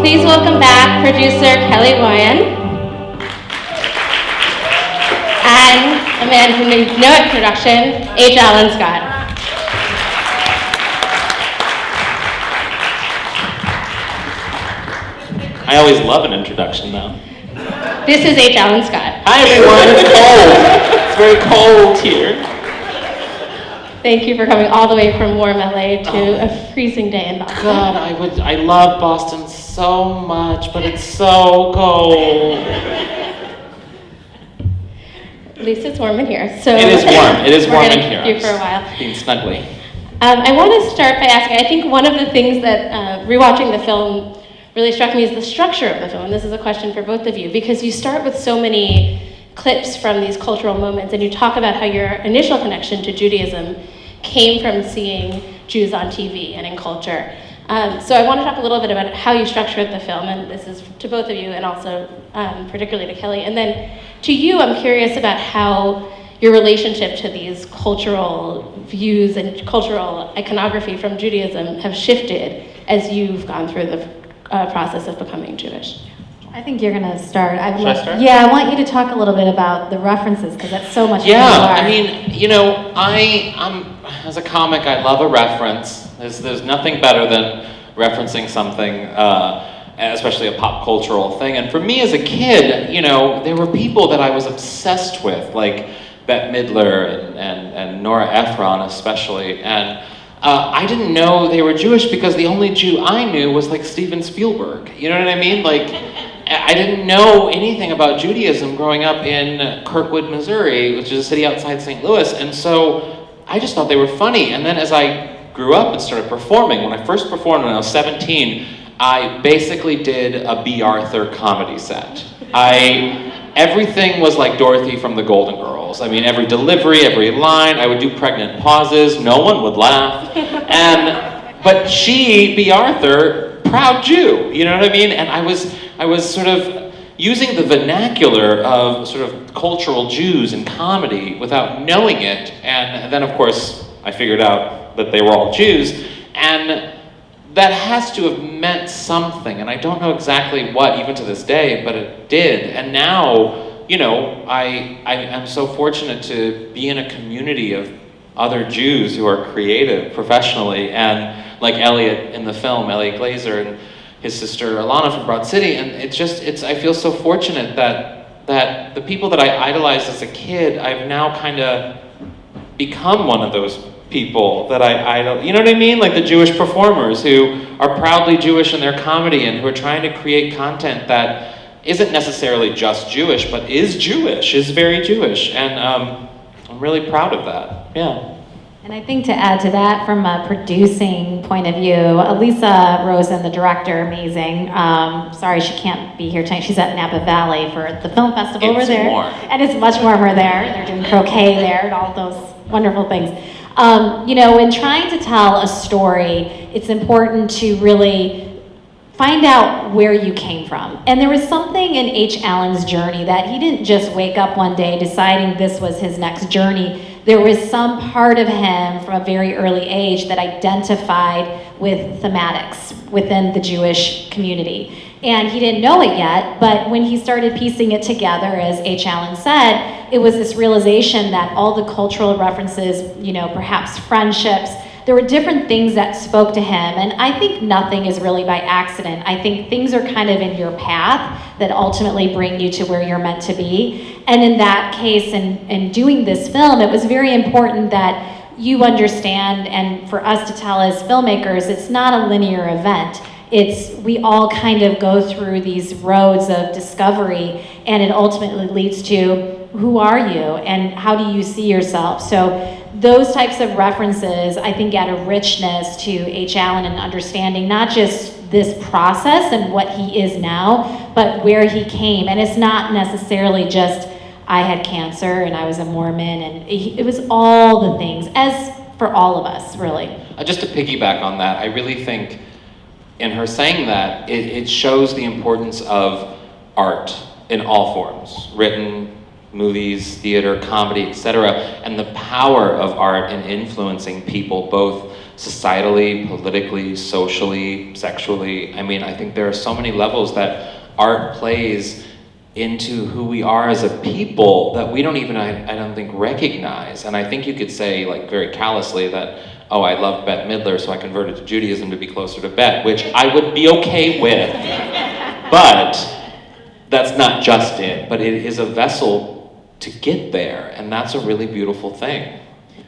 Please welcome back producer Kelly Moyen. And a man who needs no introduction, H. Alan Scott. I always love an introduction though. This is H. Alan Scott. Hi everyone, it's cold. It's very cold here. Thank you for coming all the way from warm LA to a freezing day in Boston. God, I would I love Boston so much, but it's so cold. At least it's warm in here. So It is warm. It is warm in here. you for a while. Being snuggly. Um, I want to start by asking. I think one of the things that uh, rewatching the film really struck me is the structure of the film. And this is a question for both of you because you start with so many clips from these cultural moments, and you talk about how your initial connection to Judaism came from seeing Jews on TV and in culture. Um, so I want to talk a little bit about how you structured the film, and this is to both of you, and also um, particularly to Kelly. And then to you, I'm curious about how your relationship to these cultural views and cultural iconography from Judaism have shifted as you've gone through the uh, process of becoming Jewish. I think you're gonna start. I'd Should I start? Yeah, I want you to talk a little bit about the references because that's so much. Yeah. I mean, you know, I I'm as a comic, I love a reference. There's there's nothing better than referencing something, uh, especially a pop cultural thing. And for me as a kid, you know, there were people that I was obsessed with, like Bette Midler and and, and Nora Ephron especially, and. Uh, I didn't know they were Jewish because the only Jew I knew was like Steven Spielberg. You know what I mean? Like, I didn't know anything about Judaism growing up in Kirkwood, Missouri, which is a city outside St. Louis, and so I just thought they were funny. And then as I grew up and started performing, when I first performed when I was 17, I basically did a Bea Arthur comedy set. I everything was like Dorothy from the Golden Girls. I mean, every delivery, every line, I would do pregnant pauses, no one would laugh. And but she, Bea Arthur, proud Jew, you know what I mean? And I was I was sort of using the vernacular of sort of cultural Jews in comedy without knowing it. And then of course I figured out that they were all Jews. And that has to have meant something, and I don't know exactly what, even to this day, but it did. And now, you know, I, I am so fortunate to be in a community of other Jews who are creative professionally, and like Elliot in the film, Eliot Glazer, and his sister Ilana from Broad City, and it's just, it's, I feel so fortunate that, that the people that I idolized as a kid, I've now kind of become one of those people that I idol. You know what I mean? Like the Jewish performers who are proudly Jewish in their comedy and who are trying to create content that isn't necessarily just Jewish, but is Jewish, is very Jewish, and um, I'm really proud of that. Yeah. And I think to add to that, from a producing point of view, Elisa Rosen, the director, amazing. Um, sorry she can't be here tonight. She's at Napa Valley for the film festival over It's there. warm. And it's much warmer there. They're doing croquet there and all those wonderful things. Um, you know, in trying to tell a story, it's important to really find out where you came from. And there was something in H. Alan's journey that he didn't just wake up one day deciding this was his next journey. There was some part of him from a very early age that identified with thematics within the Jewish community. And he didn't know it yet, but when he started piecing it together, as H. Alan said, it was this realization that all the cultural references, you know, perhaps friendships, there were different things that spoke to him. And I think nothing is really by accident. I think things are kind of in your path that ultimately bring you to where you're meant to be. And in that case, in, in doing this film, it was very important that you understand, and for us to tell as filmmakers, it's not a linear event it's we all kind of go through these roads of discovery and it ultimately leads to who are you and how do you see yourself so those types of references i think add a richness to h. Alan and understanding not just this process and what he is now but where he came. And it's not necessarily just i had cancer and i was a mormon and it was all the things as for all of us really. Uh, just to piggyback on that, I really think in her saying that, it, it shows the importance of art in all forms written, movies, theater, comedy, etc., and the power of art in influencing people both societally, politically, socially, sexually. I mean, I think there are so many levels that art plays into who we are as a people that we don't even, I, I don't think, recognize. And I think you could say, like, very callously that, oh, I love Bette Midler, so I converted to Judaism to be closer to Bette, which I would be okay with. but that's not just it, but it is a vessel to get there, and that's a really beautiful thing.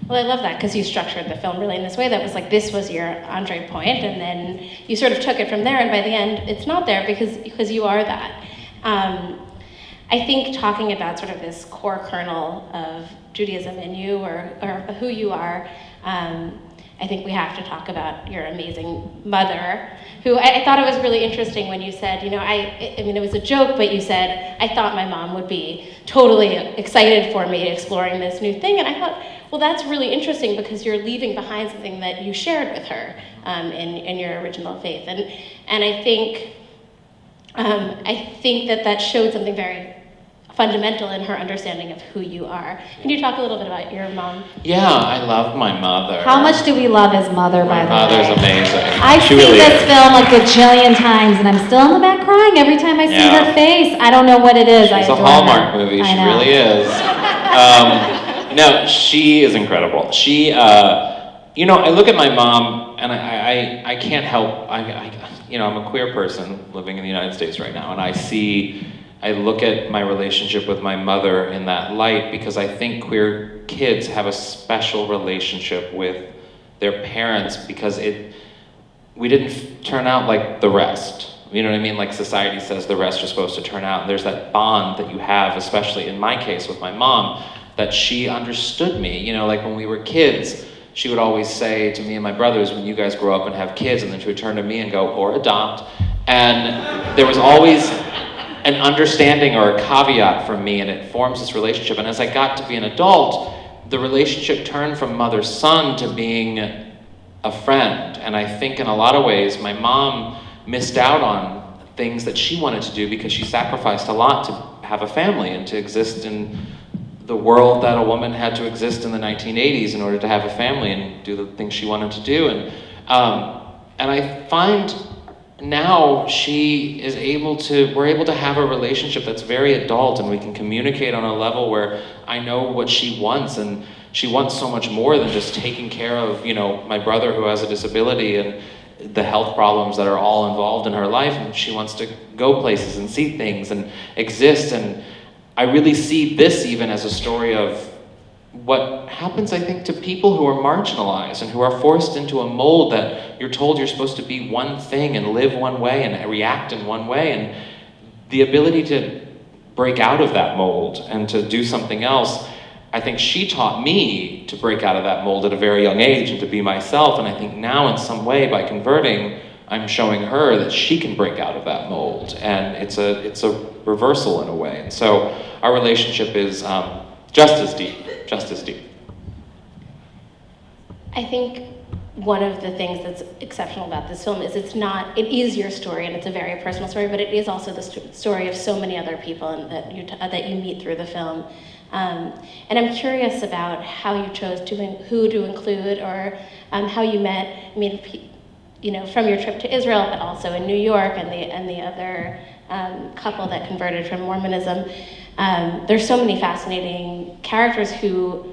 Well, I love that because you structured the film really in this way that was like this was your entree point, and then you sort of took it from there. And by the end, it's not there because because you are that. Um, I think talking about sort of this core kernel of Judaism in you or, or who you are, um, I think we have to talk about your amazing mother, who I, I, thought it was really interesting when you said, you know, I, I mean, it was a joke, but you said, I thought my mom would be totally excited for me exploring this new thing. And I thought, well, that's really interesting because you're leaving behind something that you shared with her um, in, in your original faith. And, and I think, um, I think that that showed something very fundamental in her understanding of who you are. Can you talk a little bit about your mom? Yeah, I love my mother. How much do we love his mother, my by the way? mother's amazing. I've she seen really this is. film like a jillion times, and I'm still in the back crying every time I see Yeah. her face. I don't know what it is. I She's a Hallmark her. movie. I She know. really is. Um, no, she is incredible. She, uh, you know, I look at my mom and I, I, I can't help. I, I, you know, I'm a queer person living in the United States right now, and I see. I look at my relationship with my mother in that light because I think queer kids have a special relationship with their parents because it we didn't turn out like the rest. You know what I mean? Like society says the rest are supposed to turn out. And there's that bond that you have, especially in my case with my mom, that she understood me. You know, like when we were kids, she would always say to me and my brothers, when you guys grow up and have kids, and then she would turn to me and go, or adopt. And there was always an understanding or a caveat from me, and it forms this relationship. And as I got to be an adult, the relationship turned from mother son to being a friend. And I think in a lot of ways, my mom missed out on things that she wanted to do because she sacrificed a lot to have a family and to exist in the world that a woman had to exist in the 1980s in order to have a family and do the things she wanted to do. And, um, and I find now she is able to we're able to have a relationship that's very adult and we can communicate on a level where i know what she wants and she wants so much more than just taking care of you know my brother who has a disability and the health problems that are all involved in her life. And she wants to go places and see things and exist. And i really see this even as a story of what happens, I think, to people who are marginalized and who are forced into a mold that you're told you're supposed to be one thing and live one way and react in one way. And the ability to break out of that mold and to do something else, I think she taught me to break out of that mold at a very young age and to be myself. And I think now, in some way, by converting, I'm showing her that she can break out of that mold. And it's a, it's a reversal in a way. And so our relationship is um, just as deep just as deep. I think one of the things that's exceptional about this film is it's not it is your story and it's a very personal story, but it is also the st- story of so many other people that you that you meet through the film. Um, and I'm curious about how you chose to who to include or um, how you met. I mean, you know, from your trip to Israel, but also in New York and the and the other um, couple that converted from Mormonism. Um, there's so many fascinating characters who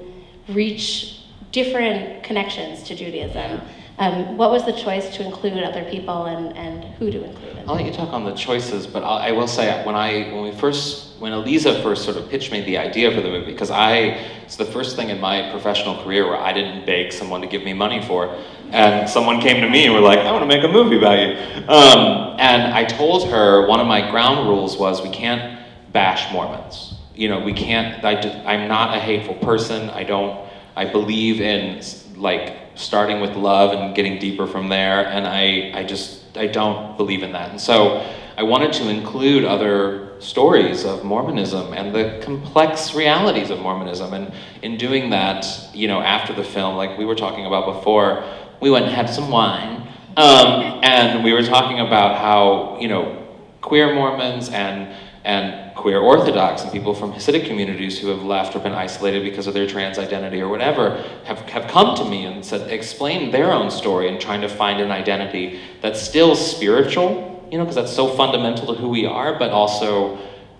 reach different connections to Judaism. Um, what was the choice to include other people and, and who to include? In I'll let you talk on the choices, but I'll, I will say when I when we first when Eliza first sort of pitched me the idea for the movie because I it's the first thing in my professional career where I didn't beg someone to give me money for, and someone came to me and were like, I want to make a movie about you, um, and I told her one of my ground rules was we can't bash Mormons. You know, we can't. I, I'm not a hateful person. I don't. I believe in like starting with love and getting deeper from there. And I, I just, I don't believe in that. And so I wanted to include other stories of Mormonism and the complex realities of Mormonism. And in doing that, you know, after the film, like we were talking about before, we went and had some wine. Um, and we were talking about how, you know, queer Mormons and and queer Orthodox and people from Hasidic communities who have left or been isolated because of their trans identity or whatever have, have come to me and said, explain their own story and trying to find an identity that's still spiritual, you know, because that's so fundamental to who we are, but also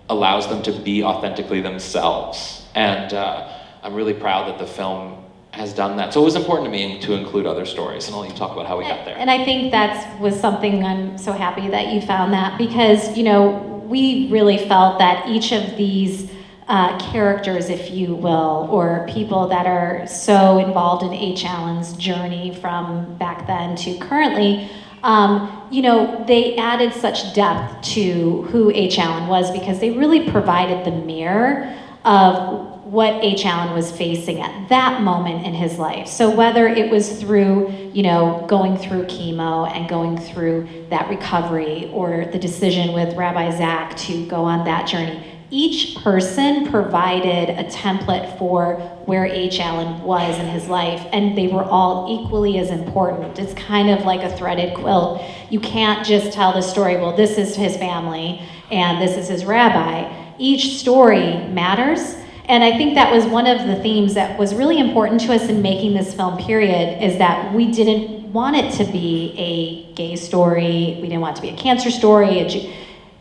allows them to be authentically themselves. And uh, I'm really proud that the film has done that. So it was important to me to include other stories, and I'll let you talk about how we got there. And I think that was something I'm so happy that you found that because, you know, we really felt that each of these uh, characters, if you will, or people that are so involved in H. Alan's journey from back then to currently, um, you know, they added such depth to who H. Alan was because they really provided the mirror of what H. Alan was facing at that moment in his life. So whether it was through, you know, going through chemo and going through that recovery or the decision with Rabbi Zach to go on that journey, each person provided a template for where H. Alan was in his life, and they were all equally as important. It's kind of like a threaded quilt. You can't just tell the story, well, this is his family and this is his rabbi. Each story matters, and I think that was one of the themes that was really important to us in making this film, period, is that we didn't want it to be a gay story, we didn't want it to be a cancer story, a,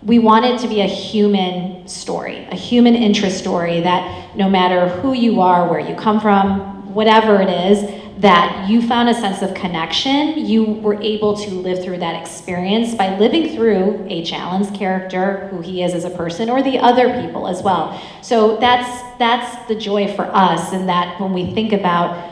we want it to be a human story, a human interest story that no matter who you are, where you come from, whatever it is, that you found a sense of connection. You were able to live through that experience by living through H. Alan's character, who he is as a person, or the other people as well. So that's that's the joy for us, and that when we think about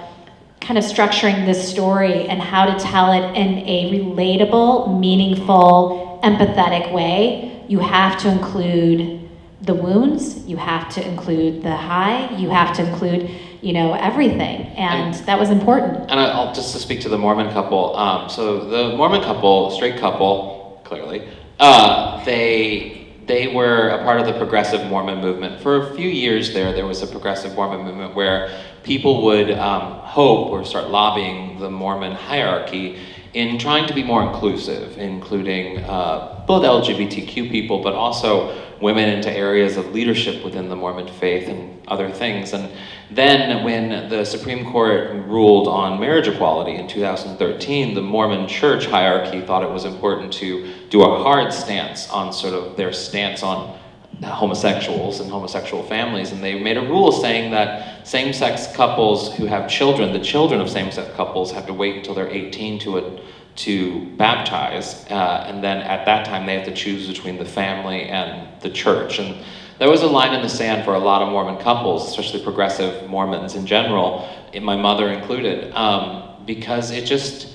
kind of structuring this story and how to tell it in a relatable, meaningful, empathetic way, you have to include the wounds, you have to include the high, you have to include you know, everything. And, and that was important. And I'll just to speak to the Mormon couple. Um, so the Mormon couple, straight couple, clearly, uh, they they were a part of the progressive Mormon movement. For a few years there, there was a progressive Mormon movement where people would um, hope or start lobbying the Mormon hierarchy in trying to be more inclusive, including uh, both LGBTQ people, but also women into areas of leadership within the Mormon faith and other things. And then when the Supreme Court ruled on marriage equality in 2013, the Mormon church hierarchy thought it was important to do a hard stance on sort of their stance on homosexuals and homosexual families, and they made a rule saying that same-sex couples who have children, the children of same-sex couples have to wait until they're 18 to a, to baptize, uh, and then at that time they have to choose between the family and the church. And there was a line in the sand for a lot of Mormon couples, especially progressive Mormons in general, my mother included, um, because it just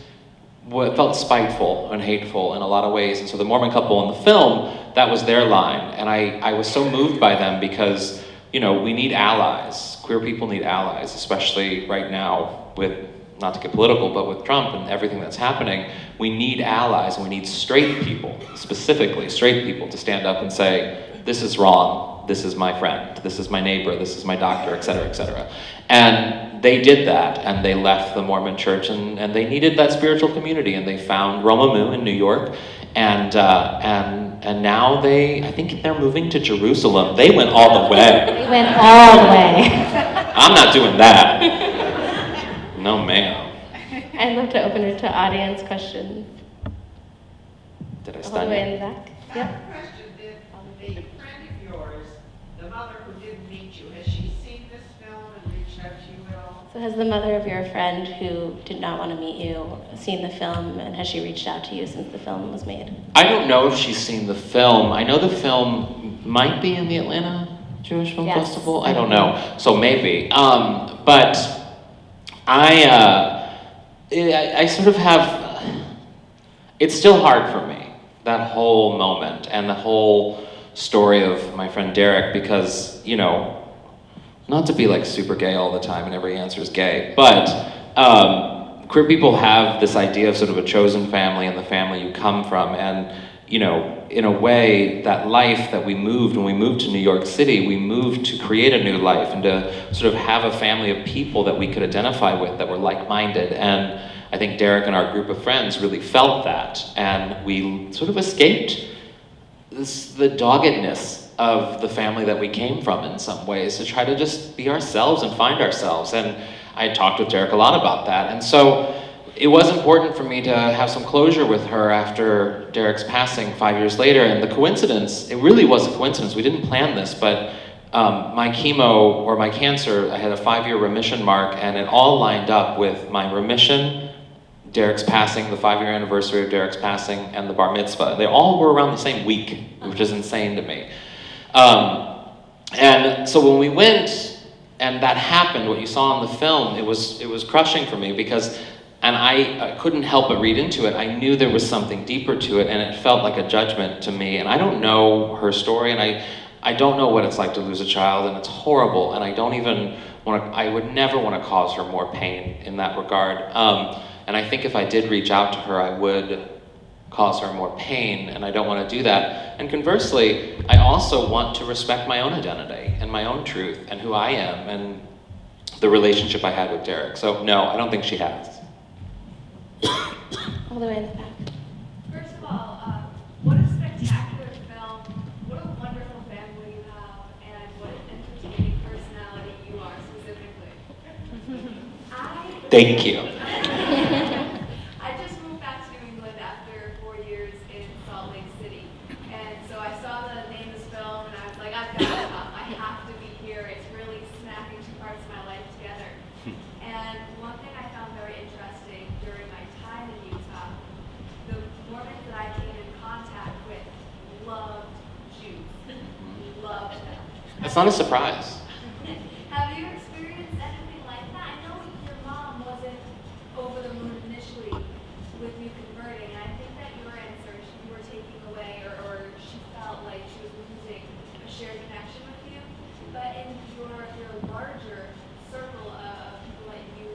felt spiteful and hateful in a lot of ways. And so the Mormon couple in the film, that was their line. And I, I was so moved by them because, you know, we need allies. Queer people need allies, especially right now with, not to get political, but with Trump and everything that's happening. We need allies and we need straight people, specifically straight people, to stand up and say, this is wrong, this is my friend, this is my neighbor, this is my doctor, et cetera, et cetera. And they did that, and they left the Mormon church, and, and they needed that spiritual community, and they found Romemu in New York, and, uh, and, and now they, I think they're moving to Jerusalem. They went all the way. They went all the way. I'm not doing that. No, ma'am. I'd love to open it to audience questions. Did I All the way you? in the back. Yep. Question, did the friend of yours, the mother who didn't meet you, has she seen this film and reached out to you at all? So has the mother of your friend who did not want to meet you seen the film and has she reached out to you since the film was made? I don't know if she's seen the film. I know the film might be in the Atlanta Jewish Film Yes. Festival. I don't know, so maybe. Um, but I, uh, I, I sort of have. It's still hard for me that whole moment and the whole story of my friend Derek because you know, not to be like super gay all the time and every answer is gay, but. Um, queer people have this idea of sort of a chosen family and the family you come from and you know in a way that life that we moved when we moved to new york city we moved to create a new life and to sort of have a family of people that we could identify with that were like-minded and i think derek and our group of friends really felt that and we sort of escaped this, the doggedness of the family that we came from in some ways to try to just be ourselves and find ourselves. And I talked with Derek a lot about that. And so it was important for me to have some closure with her after Derek's passing five years later. And the coincidence, it really was a coincidence. We didn't plan this, but um, my chemo or my cancer, I had a five year remission mark, and it all lined up with my remission, Derek's passing, the five year anniversary of Derek's passing, and the bar mitzvah. They all were around the same week, which is insane to me. Um, and so when we went and that happened, what you saw in the film, it was, it was crushing for me because and I, I, couldn't help but read into it. I knew there was something deeper to it, and it felt like a judgment to me. And I don't know her story, and I, I don't know what it's like to lose a child, and it's horrible. And I don't even want to, I would never want to cause her more pain in that regard. Um, and I think if I did reach out to her, I would cause her more pain, and I don't want to do that. And conversely, I also want to respect my own identity and my own truth and who I am and the relationship I had with Derek. So, no, I don't think she has. All the way in the back. First of all, uh, what a spectacular film. What a wonderful family you have, and what an entertaining personality you are specifically. I, Thank you. I just moved back to New England after four years in Salt Lake City. And so I saw the name of this film, and I was like, I've got to come. I have to be here. It's really smacking two parts of my life together. And one thing I found very interesting during my time in Utah, the Mormons that I came in contact with loved Jews. Loved them. It's not a surprise. Have you experienced anything like that? I know your mom wasn't over the moon initially with you converting, and I think that your answer, she- you were taking away, or, or she felt like she was losing a shared connection with you. But in your, your larger circle of people that you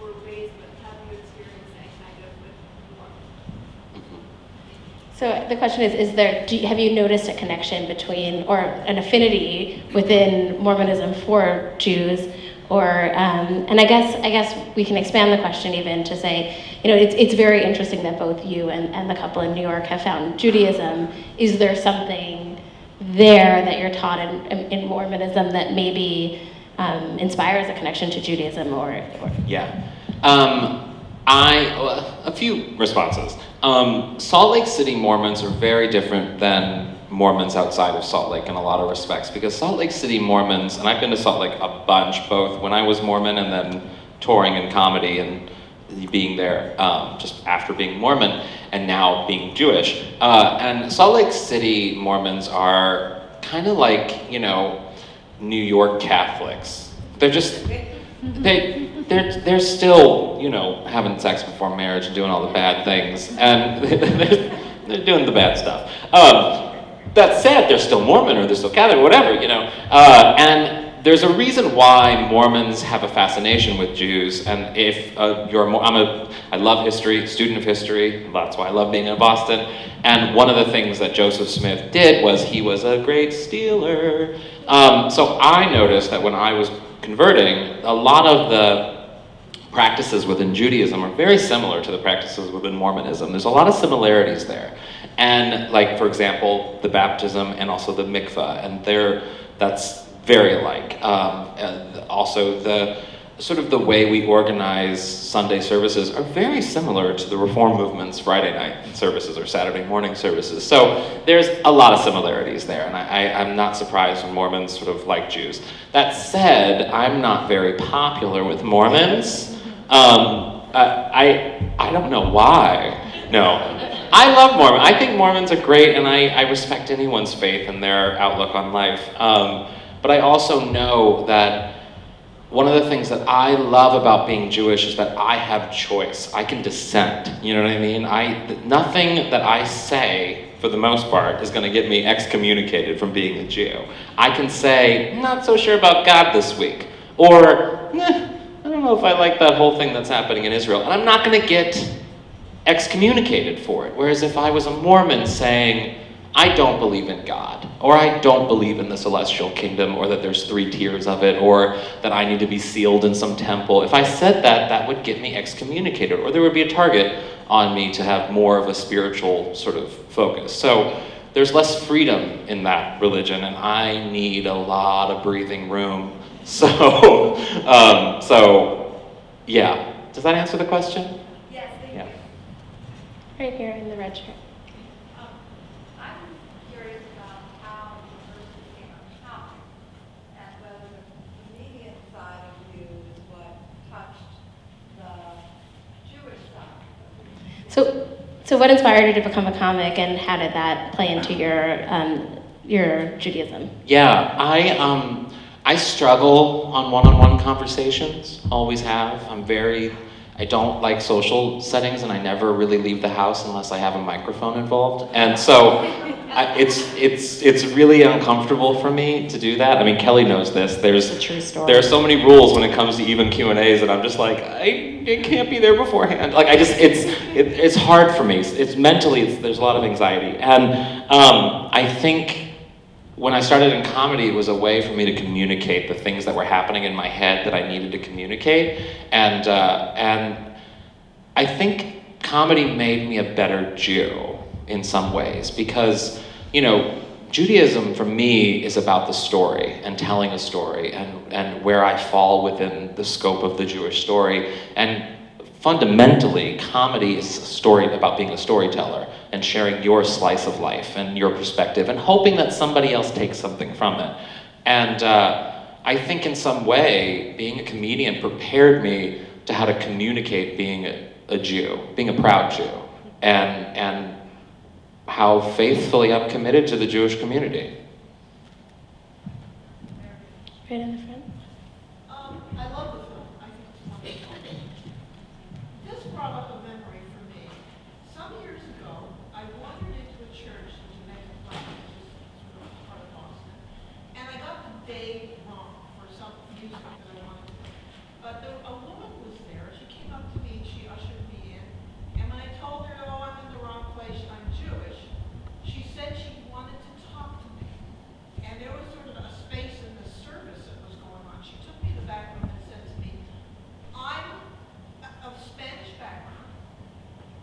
were raised with, have you experienced any kind of with Mormons? So the question is, is there, do have you noticed a connection between, or an affinity within Mormonism for Jews? Or, um, and I guess, I guess we can expand the question even to say, you know, it's, it's very interesting that both you and, and the couple in New York have found Judaism. Is there something there that you're taught in, in, in Mormonism that maybe um, inspires a connection to Judaism or, or Yeah. Um, I, a few responses. Um, Salt Lake City Mormons are very different than Mormons outside of Salt Lake in a lot of respects because Salt Lake City Mormons, and I've been to Salt Lake a bunch, both when I was Mormon and then touring and comedy and being there um, just after being Mormon and now being Jewish. Uh, and Salt Lake City Mormons are kind of like, you know, New York Catholics. They're just, they, they're, they're still, you know, having sex before marriage and doing all the bad things. And they're, they're doing the bad stuff. Um, that said, they're still Mormon or they're still Catholic, or whatever, you know. Uh, and there's a reason why Mormons have a fascination with Jews. And if uh, you're, I'm a, I love history, student of history. That's why I love being in Boston. And one of the things that Joseph Smith did was he was a great stealer. Um, so I noticed that when I was converting, a lot of the practices within Judaism are very similar to the practices within Mormonism. There's a lot of similarities there. And like, for example, the baptism and also the mikvah, and they're, that's very alike. Um, also the, sort of the way we organize Sunday services are very similar to the Reform movement's Friday night services or Saturday morning services. So there's a lot of similarities there, and I, I'm not surprised when Mormons sort of like Jews. That said, I'm not very popular with Mormons. Um, I, I, I don't know why. No. I love Mormon. I think Mormons are great, and I, I respect anyone's faith and their outlook on life. Um, but I also know that one of the things that I love about being Jewish is that I have choice. I can dissent. You know what I mean? I nothing that I say, for the most part, is going to get me excommunicated from being a Jew. I can say, not so sure about God this week, or eh, don't know if I like that whole thing that's happening in Israel, and I'm not going to get excommunicated for it. Whereas if I was a Mormon saying, I don't believe in God, or I don't believe in the celestial kingdom, or that there's three tiers of it, or that I need to be sealed in some temple, if I said that, that would get me excommunicated, or there would be a target on me to have more of a spiritual sort of focus. So there's less freedom in that religion, and I need a lot of breathing room. So, um, so yeah. Does that answer the question? Yes, thank Yeah. you. Right here in the red shirt. Um, I'm curious about how you first became a comic and whether the comedian side of you is what touched the Jewish side. So, so what inspired you to become a comic, and how did that play into your um, your Judaism? Yeah, I um, I struggle on one-on-one conversations. Always have. I'm very. I don't like social settings, and I never really leave the house unless I have a microphone involved. And so, I, it's it's it's really uncomfortable for me to do that. I mean, Kelly knows this. There's a true story. there are so many rules when it comes to even Q and A's, and I'm just like, I, I can't be there beforehand. Like, I just, it's, it, it's hard for me. It's, it's mentally, it's, there's a lot of anxiety, and um, I think when I started in comedy, it was a way for me to communicate the things that were happening in my head that I needed to communicate, and uh, and I think comedy made me a better Jew in some ways because, you know, Judaism for me is about the story and telling a story and, and where I fall within the scope of the Jewish story. And fundamentally, comedy is a story about being a storyteller and sharing your slice of life and your perspective and hoping that somebody else takes something from it. And uh, I think in some way, being a comedian prepared me to how to communicate being a, a Jew, being a proud Jew, and, and how faithfully I'm committed to the Jewish community. Right in the front. Um, I love the film. I think it's wonderful. This brought up a memory for me. Some years ago, I wandered into a church in Jamaica Plain, which is sort of part of Boston, and I got the date wrong for some music that I wanted to play. But there, a woman was there. She came up to me and she ushered me in. And when I told her, "Oh, I'm in the wrong place. I'm Jewish," she said she wanted to talk to me. And there was sort of a space in the service that was going on. She took me to the back room and said to me, I'm of Spanish background,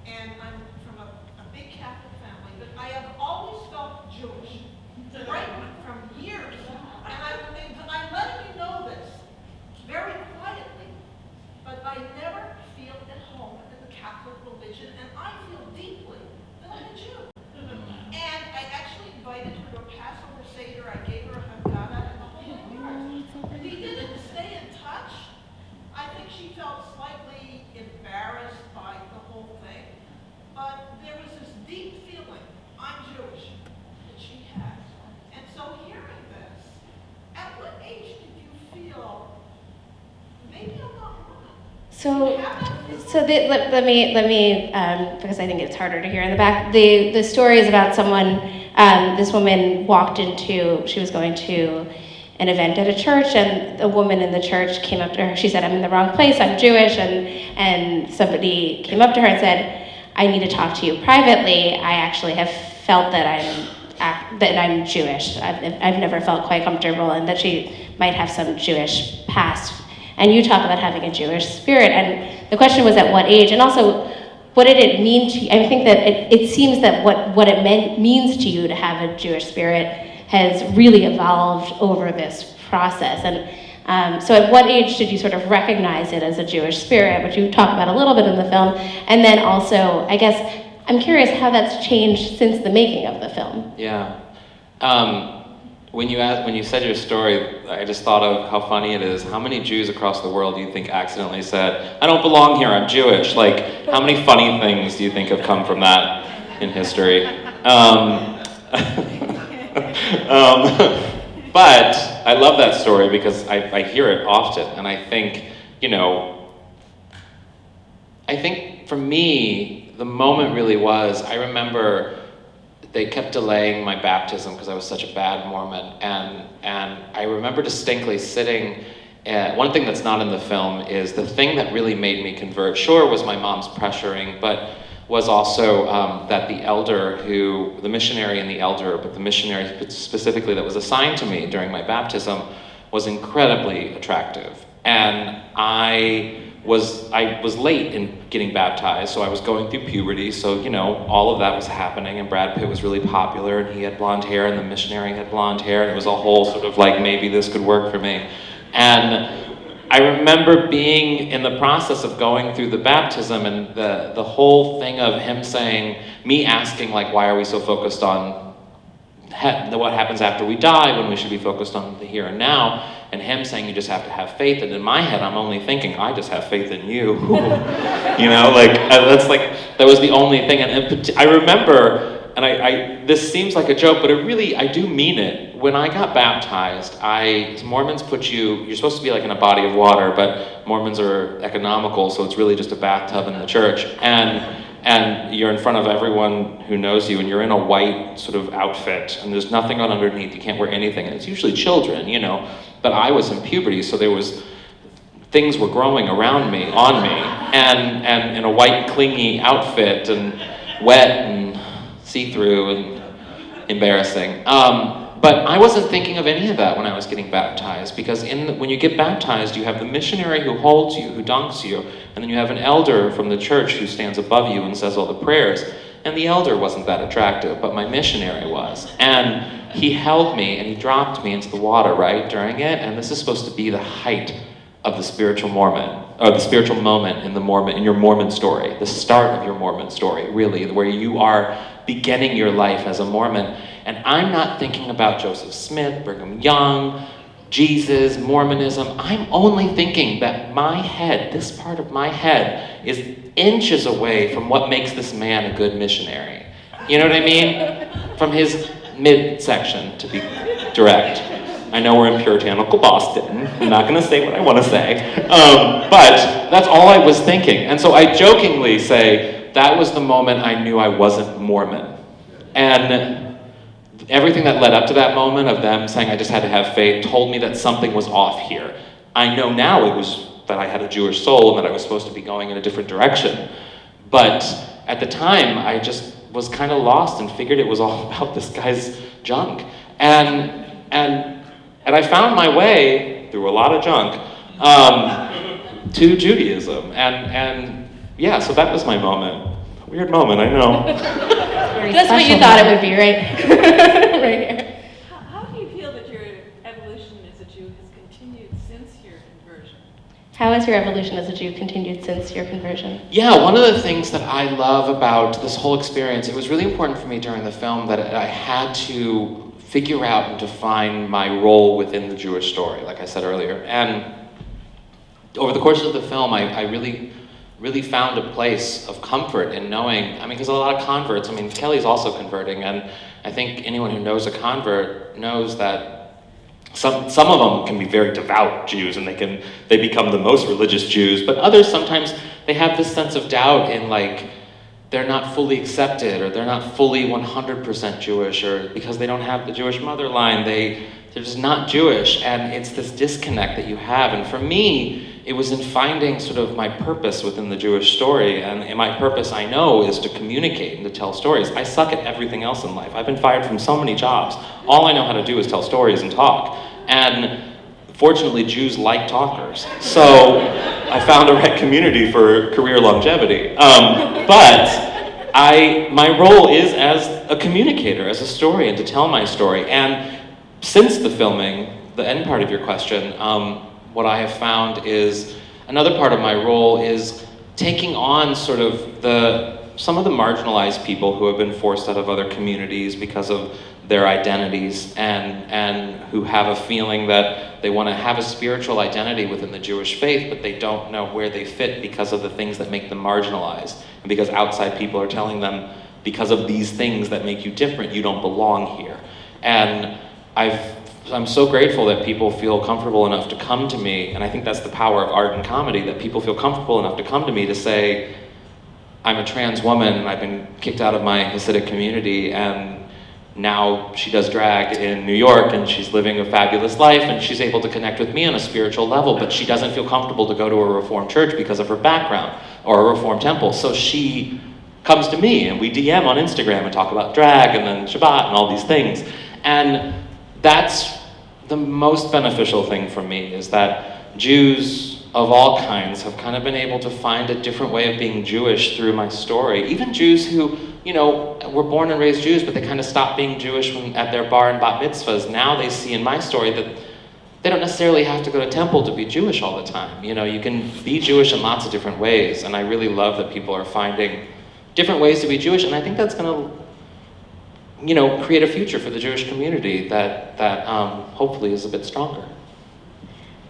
and I'm from a, a big Catholic family, but I have always felt Jewish, right from years. And I, and I'm letting you know this very quietly, but I never feel at home in the Catholic religion, and I feel deeply that I'm a Jew. And I actually invited her to a Passover Seder, I gave her a Haggadah and the whole nine yards. We didn't stay in touch. I think she felt slightly embarrassed by the whole thing. But there was this deep feeling, I'm Jewish, that she had. And so hearing this, at what age did you feel, maybe I'm not wrong? So, so the, let, let me let me um, because I think it's harder to hear in the back. The the story is about someone. Um, this woman walked into. She was going to an event at a church, and a woman in the church came up to her. She said, "I'm in the wrong place. I'm Jewish," and and somebody came up to her and said, "I need to talk to you privately. I actually have felt that I'm." That I'm Jewish. I've, I've never felt quite comfortable, and that she might have some Jewish past and you talk about having a Jewish spirit. And the question was at what age? And also, what did it mean to you? I think that it, it seems that what, what it meant, means to you to have a Jewish spirit has really evolved over this process. And um, so, at what age did you sort of recognize it as a Jewish spirit, which you talk about a little bit in the film? And then also, I guess, I'm curious how that's changed since the making of the film. Yeah. Um, when you asked, when you said your story, I just thought of how funny it is. How many Jews across the world do you think accidentally said, "I don't belong here. I'm Jewish"? Like, how many funny things do you think have come from that in history? Um, um, but I love that story because I, I hear it often, and I think, you know, I think for me, the moment really was I remember they kept delaying my baptism because I was such a bad Mormon, and and I remember distinctly sitting. Uh, one thing that's not in the film is the thing that really made me convert. Sure, was my mom's pressuring, but was also um, that the elder who, the missionary and the elder, but the missionary specifically that was assigned to me during my baptism, was incredibly attractive, and I was I was late in getting baptized, so I was going through puberty. So you know, all of that was happening, and Brad Pitt was really popular, and he had blonde hair, and the missionary had blonde hair, and it was a whole sort of like maybe this could work for me. And I remember being in the process of going through the baptism, and the the whole thing of him saying, me asking like, why are we so focused on what happens after we die when we should be focused on the here and now? And him saying you just have to have faith. And in my head i'm only thinking i just have faith in you. You know like uh, that's like that was the only thing. And, i remember and I, I, this seems like a joke but it really i do mean it. When i got baptized i mormons put you you're supposed to be like in a body of water but mormons are economical so it's really just a bathtub in the church. And and you're in front of everyone who knows you and you're in a white sort of outfit and there's nothing on underneath. You can't wear anything. And it's usually children you know. But I was in puberty, so there was things were growing around me, on me, and and in a white clingy outfit and wet and see-through and embarrassing. Um, but I wasn't thinking of any of that when I was getting baptized, because in the, when you get baptized, you have the missionary who holds you, who dunks you, and then you have an elder from the church who stands above you and says all the prayers. And the elder wasn't that attractive, but my missionary was. And he held me and he dropped me into the water, right, during it. And this is supposed to be the height of the spiritual Mormon, or the spiritual moment in the Mormon, in your Mormon story, the start of your Mormon story, really, where you are beginning your life as a Mormon. And I'm not thinking about Joseph Smith, Brigham Young, Jesus, Mormonism. I'm only thinking that my head, this part of my head, is inches away from what makes this man a good missionary. You know what I mean? From his midsection, to be direct. I know we're in puritanical Boston. I'm not going to say what I want to say. Um, but that's all I was thinking. And so I jokingly say that was the moment I knew I wasn't Mormon. And everything that led up to that moment of them saying I just had to have faith told me that something was off here. I know now it was that I had a Jewish soul and that I was supposed to be going in a different direction. But at the time, I just was kind of lost and figured it was all about this guy's junk. And, and, and I found my way through a lot of junk um, to Judaism. And, and yeah, so that was my moment. Weird moment, I know. That's what you thought it would be, right? Right here. How how do you feel that your evolution as a Jew has continued since your conversion? How has your evolution as a Jew continued since your conversion? Yeah, one of the things that I love about this whole experience, it was really important for me during the film that I had to figure out and define my role within the Jewish story, like I said earlier. And over the course of the film, I, I really, really found a place of comfort in knowing, I mean, because a lot of converts, I mean, Kelly's also converting, and I think anyone who knows a convert knows that some, some of them can be very devout Jews and they can they become the most religious Jews, but others sometimes they have this sense of doubt in like they're not fully accepted or they're not fully 100% Jewish or because they don't have the Jewish mother line, they, they're just not Jewish. And it's this disconnect that you have. And for me, it was in finding sort of my purpose within the Jewish story. And my purpose, I know, is to communicate and to tell stories. I suck at everything else in life. I've been fired from so many jobs. All I know how to do is tell stories and talk. And fortunately, Jews like talkers. So I found a right community for career longevity. Um, but I, my role is as a communicator, as a historian, to tell my story. And since the filming, the end part of your question, um, what I have found is another part of my role is taking on sort of the some of the marginalized people who have been forced out of other communities because of their identities and and who have a feeling that they want to have a spiritual identity within the Jewish faith but they don't know where they fit because of the things that make them marginalized. And because outside people are telling them because of these things that make you different you don't belong here. And I've I'm so grateful that people feel comfortable enough to come to me, and I think that's the power of art and comedy, that people feel comfortable enough to come to me to say, I'm a trans woman, I've been kicked out of my Hasidic community, and now she does drag in New York, and she's living a fabulous life, and she's able to connect with me on a spiritual level, but she doesn't feel comfortable to go to a Reformed church because of her background, or a Reformed temple, so she comes to me, and we DM on Instagram and talk about drag, and then Shabbat, and all these things. And that's the most beneficial thing for me is that Jews of all kinds have kind of been able to find a different way of being Jewish through my story. Even Jews who, you know, were born and raised Jews, but they kind of stopped being Jewish when, at their bar and bat mitzvahs. Now they see in my story that they don't necessarily have to go to temple to be Jewish all the time. You know, you can be Jewish in lots of different ways, and I really love that people are finding different ways to be Jewish, and I think that's going to, you know, create a future for the Jewish community that that um, hopefully is a bit stronger.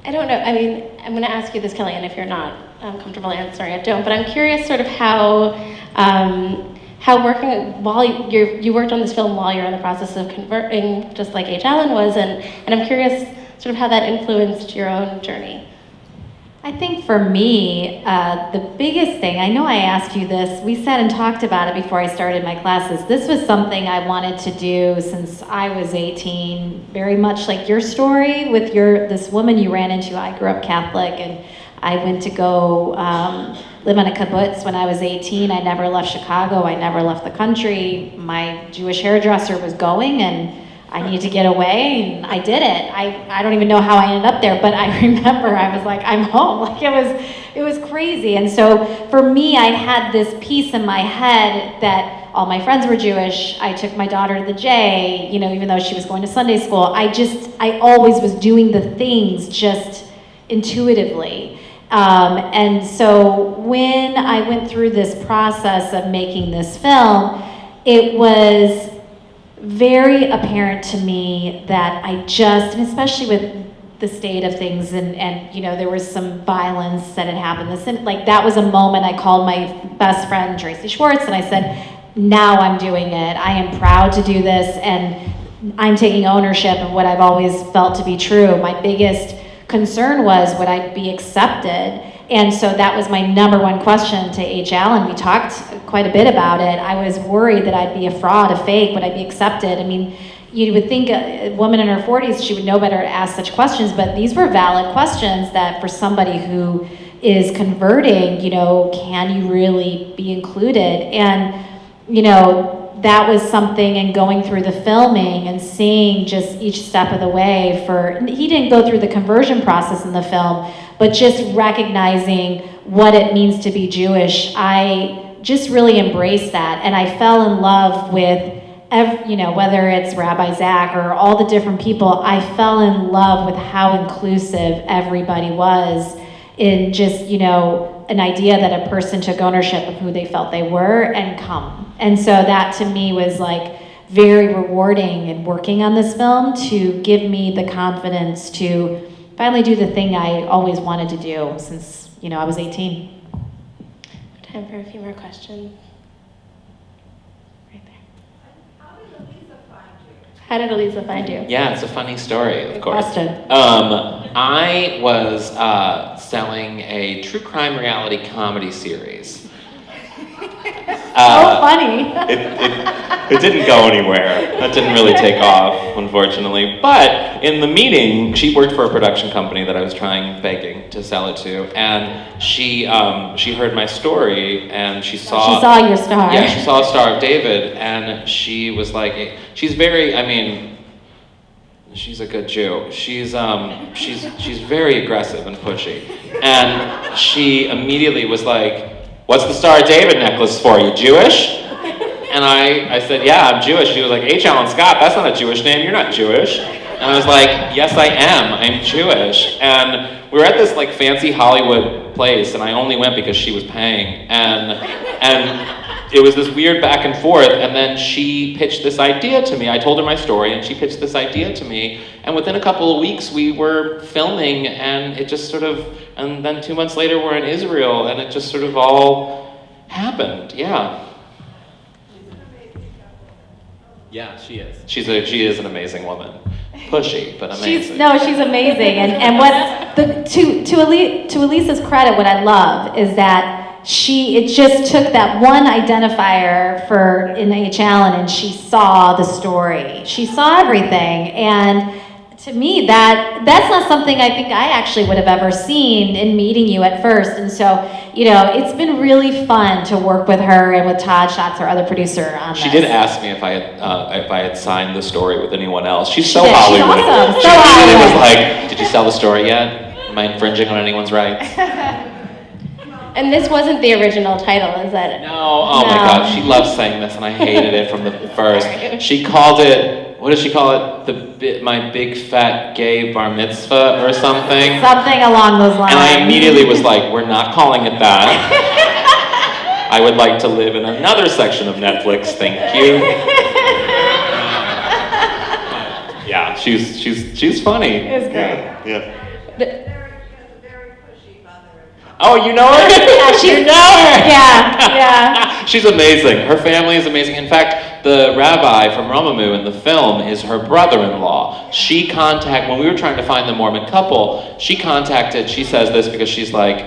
I don't know. I mean, I'm going to ask you this, Kelly, and if you're not um, comfortable answering it, don't. But I'm curious, sort of how um, how working while you you worked on this film while you're in the process of converting, just like H. Alan was, and and I'm curious, sort of how that influenced your own journey. I think for me, uh, the biggest thing, I know I asked you this, we sat and talked about it before I started my classes. This was something I wanted to do since I was 18, very much like your story with your this woman you ran into. I grew up Catholic and I went to go um, live on a kibbutz when I was 18. I never left Chicago, I never left the country. My Jewish hairdresser was going and I need to get away, and I did it. I, I don't even know how I ended up there, but I remember I was like, I'm home. Like it was, it was crazy. And so for me, I had this piece in my head that all my friends were Jewish. I took my daughter to the J, you know, even though she was going to Sunday school. I just, I always was doing the things just intuitively. Um, and so when I went through this process of making this film, it was very apparent to me that I just, and especially with the state of things and, and you know there was some violence that had happened. This and, like that was a moment i called my best friend tracy schwartz and i said now i'm doing it. I am proud to do this and i'm taking ownership of what i've always felt to be true. My biggest concern was would i be accepted and so that was my number one question to H. Alan. We talked quite a bit about it. I was worried that I'd be a fraud, a fake, would I be accepted? I mean, you would think a woman in her 40s, she would know better to ask such questions, but these were valid questions that for somebody who is converting, you know, can you really be included? And, you know, that was something and going through the filming and seeing just each step of the way for he didn't go through the conversion process in the film but just recognizing what it means to be jewish i just really embraced that and i fell in love with every, you know whether it's rabbi zach or all the different people i fell in love with how inclusive everybody was in just you know an idea that a person took ownership of who they felt they were and come. And so that to me was like very rewarding in working on this film to give me the confidence to finally do the thing I always wanted to do since, you know, I was 18. Time for a few more questions. Right there. How did Elisa find you? How did Elisa find you? Yeah, it's a funny story, of course. Question. Um, I was uh, selling a true crime reality comedy series. Uh, funny. it, it, it didn't go anywhere. That didn't really take off, unfortunately. But in the meeting, she worked for a production company that I was trying, begging to sell it to, and she um, she heard my story and she saw she saw your star. yeah, she saw a Star of David, and she was like, she's very, I mean, she's a good Jew. She's um, she's she's very aggressive and pushy, and she immediately was like, "What's the Star of David necklace for? You Jewish?" And I, I said, "Yeah, I'm Jewish." She was like, "H. Alan Scott, that's not a Jewish name. You're not Jewish." And I was like, "Yes, I am. I'm Jewish." And we were at this like fancy Hollywood place, and I only went because she was paying, and and it was this weird back and forth and then she pitched this idea to me i told her my story and she pitched this idea to me and within a couple of weeks we were filming and it just sort of and then two months later we're in israel and it just sort of all happened. Yeah. Yeah she is. She's a she is an amazing woman. Pushy but amazing. She's no, she's amazing, and and what the to to Ali, to Elisa's credit, what I love is that she it just took that one identifier for in H. Alan, and she saw the story. She saw everything, and to me that that's not something I think I actually would have ever seen in meeting you at first. And so you know, it's been really fun to work with her and with Todd Schatz, our other producer, on She this. did ask me if I had uh, if I had signed the story with anyone else. She's so did. She's awesome. She So immediately was Hollywood. like, "Did you sell the story yet?" I'm I infringing on anyone's rights? And this wasn't the original title, is that? No, oh my No. god, she loves saying this, and I hated it from the first. She called it, what does she call it? The bi- my big fat gay bar mitzvah or something. Something along those lines. And I immediately was like, we're not calling it that. I would like to live in another section of Netflix, thank you. Yeah, she's she's she's funny. It's great. Yeah. The- Very, has a very pushy mother. Oh, you know her? Yeah, she's- you know her. yeah, yeah. She's amazing. Her family is amazing. In fact, the rabbi from Romamu in the film is her brother-in-law. She contact when we were trying to find the Mormon couple. She contacted. She says this because she's like,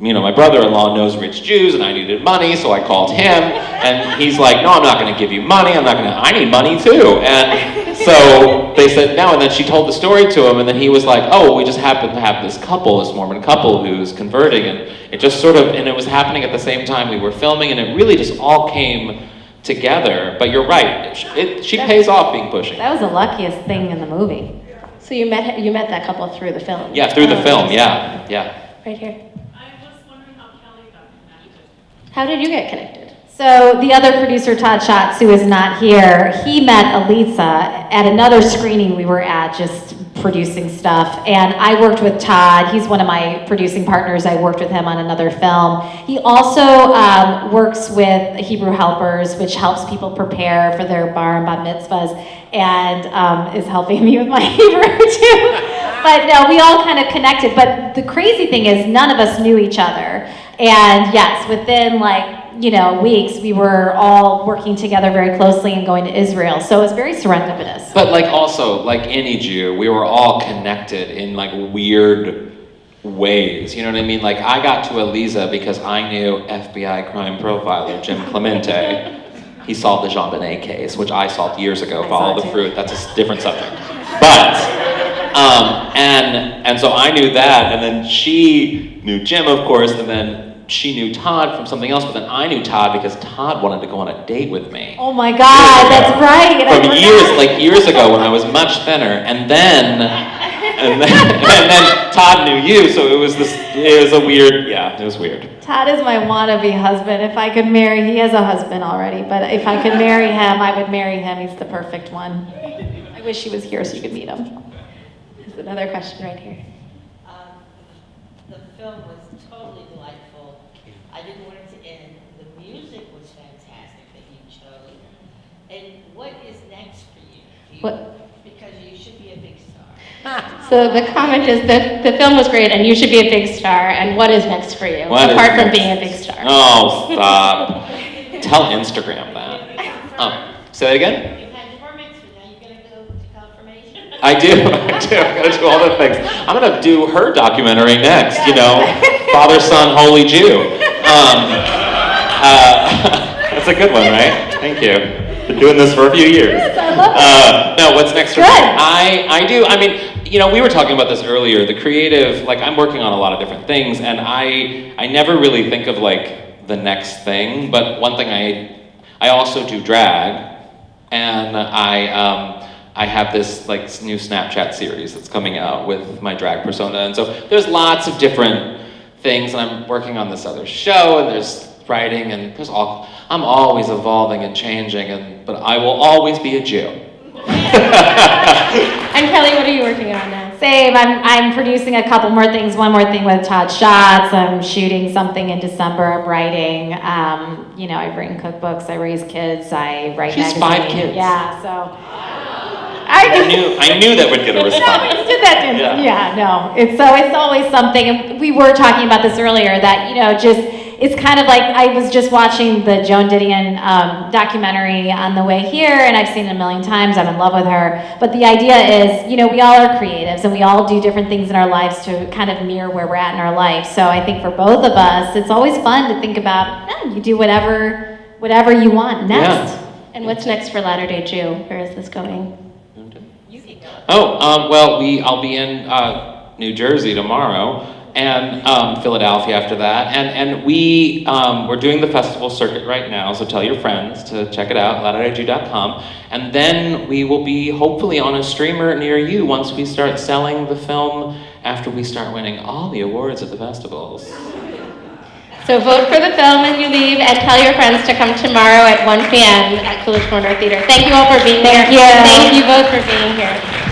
you know, my brother-in-law knows rich Jews, and I needed money, so I called him, and he's like, no, I'm not going to give you money. I'm not going to. I need money too. And so they said no, and then she told the story to him, and then he was like, oh, we just happen to have this couple, this Mormon couple who's converting, and it just sort of, and it was happening at the same time we were filming, and it really just all came together. But you're right, it, it, she pays off being pushy. That was the luckiest thing in the movie. So you met, you met that couple through the film? Yeah, through the Oh, film, yeah, yeah. Right here. I was wondering how Kelly got connected. How did you get connected? So the other producer, Todd Schatz, who is not here, he met Elisa at another screening we were at, just producing stuff. And I worked with Todd. He's one of my producing partners. I worked with him on another film. He also um, works with Hebrew Helpers, which helps people prepare for their bar and bat mitzvahs, and um, is helping me with my Hebrew too. But no, we all kind of connected. But the crazy thing is, none of us knew each other. And yes, within like you know, weeks, we were all working together very closely and going to Israel. So it was very serendipitous. But like also, like any Jew, we were all connected in like weird ways. You know what I mean? Like I got to Eliza because I knew FBI crime profiler Jim Clemente. He solved the JonBenét case, which I solved years ago. I Follow the fruit. That's a different subject. But um, and and so I knew that, and then she knew Jim, of course, and then she knew Todd from something else. But then I knew Todd because Todd wanted to go on a date with me Oh my God, that's right. and I from years, like years ago when I was much thinner, and then, and then, and then Todd knew you, so it was this, it was a weird, yeah, it was weird. Todd is my wannabe husband. If I could marry, he has a husband already, but if I could marry him, I would marry him. He's the perfect one. I wish he was here so you could meet him. There's another question right here. Um, The film was totally delightful. I didn't want it to end. The music was fantastic that you chose. And what is next for you? You- What- Because you should be a big star. So the comment is that the film was great and you should be a big star. And what is next for you What is apart from next? being a big star? Oh, stop. Tell Instagram that. Oh, say that again? You've had your now you're gonna go to confirmation? I do, I do, I'm gonna do all the things. I'm gonna do her documentary next, you know, Father, Son, Holy Jew. Um, uh, that's a good one, right? Thank you. Been doing this for a few years. Uh, no, what's next for me? I, I do, I mean, you know, we were talking about this earlier, the creative, like I'm working on a lot of different things and I, I never really think of like the next thing, but one thing I, I also do drag and I, um, I have this like new Snapchat series that's coming out with my drag persona, and so there's lots of different things, and I'm working on this other show, and there's writing, and there's all. I'm always evolving and changing, and but I will always be a Jew. And Kelly, what are you working on now? Same. I'm, I'm producing a couple more things. One more thing with Todd Schatz. I'm shooting something in December. I'm writing. Um, you know, I've written cookbooks. I raise kids. I write She has magazines. five kids. Yeah. So. I knew I knew that would get a No, response. we did that, didn't Yeah. Yeah, no. It's so it's always something. And we were talking about this earlier that you know just it's kind of like I was just watching the Joan Didion um, documentary on the way here, and I've seen it a million times. I'm in love with her. But the idea is, you know, we all are creatives, and we all do different things in our lives to kind of mirror where we're at in our life. So I think for both of us, it's always fun to think about. eh, you do whatever whatever you want next. Yeah. And what's next for Latter day Jew? Where is this going? Oh, um, well, we I'll be in uh, New Jersey tomorrow, and um, Philadelphia after that, and and we um, we're doing the festival circuit right now. So tell your friends to check it out, latterdayjew.com, and then we will be hopefully on a streamer near you once we start selling the film after we start winning all the awards at the festivals. So vote for the film and you leave, and tell your friends to come tomorrow at 1 p.m. at Coolidge Corner Theater. Thank you all for being here. Thank you. Thank you both for being here.